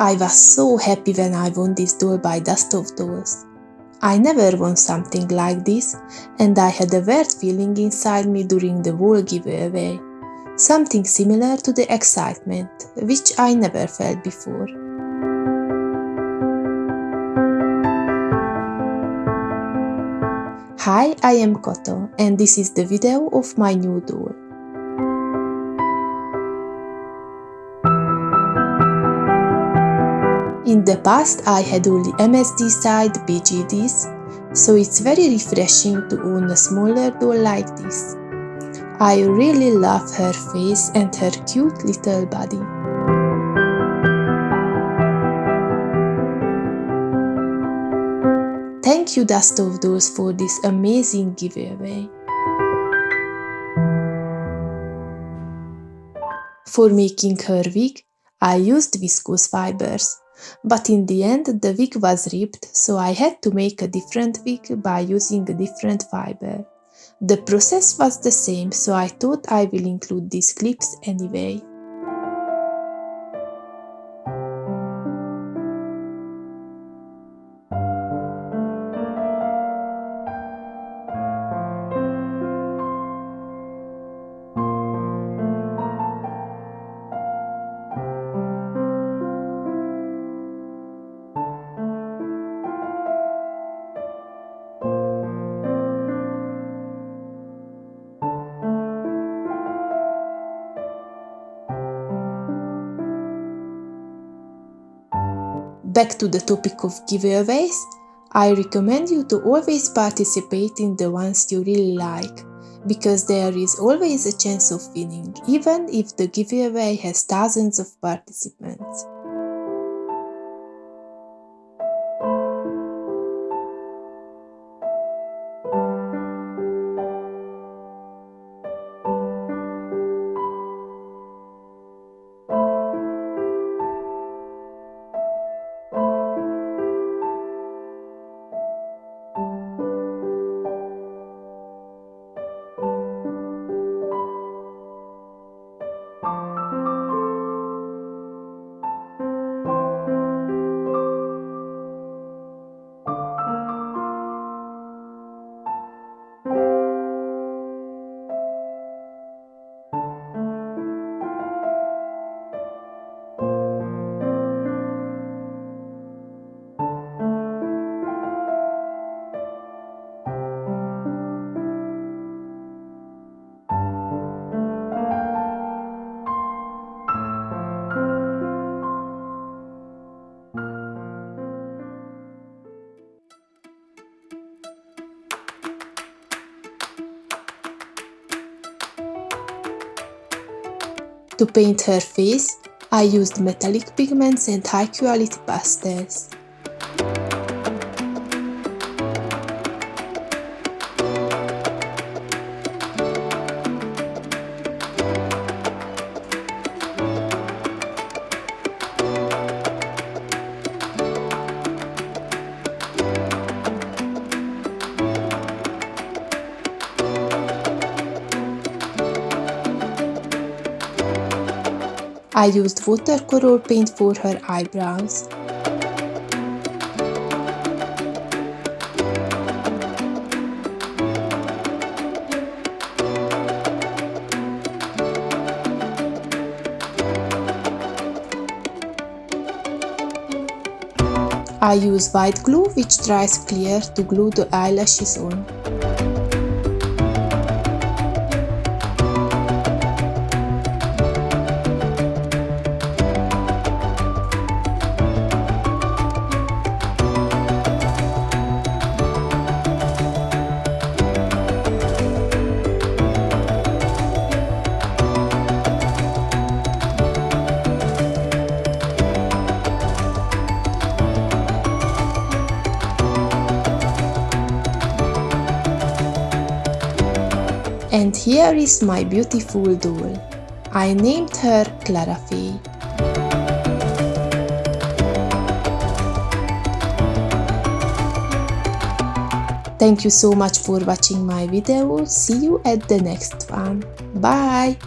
I was so happy when I won this doll by Dust of Dolls. I never won something like this and I had a weird feeling inside me during the whole giveaway. Something similar to the excitement, which I never felt before. Hi, I am Koto and this is the video of my new doll. In the past I had only MSD side BJDs, so it's very refreshing to own a smaller doll like this. I really love her face and her cute little body. Thank you Dust of Dolls for this amazing giveaway. For making her wig, I used viscose fibers. But in the end the wig was ripped, so I had to make a different wig by using a different fiber. The process was the same, so I thought I will include these clips anyway. Back to the topic of giveaways, I recommend you to always participate in the ones you really like, because there is always a chance of winning, even if the giveaway has thousands of participants. To paint her face, I used metallic pigments and high quality pastels. I used watercolor paint for her eyebrows. I use white glue which dries clear to glue the eyelashes on. And here is my beautiful doll. I named her Clara Fey. Thank you so much for watching my video. See you at the next one. Bye!